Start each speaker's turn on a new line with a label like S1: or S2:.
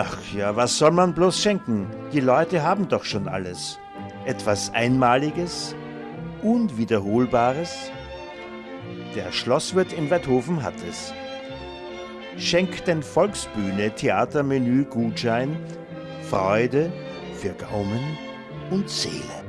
S1: Ach ja, was soll man bloß schenken? Die Leute haben doch schon alles. Etwas Einmaliges, Unwiederholbares. Der Schlosswirt in Weidhofen hat es. Schenkt den Volksbühne Theatermenü Gutschein Freude für Gaumen und Seele.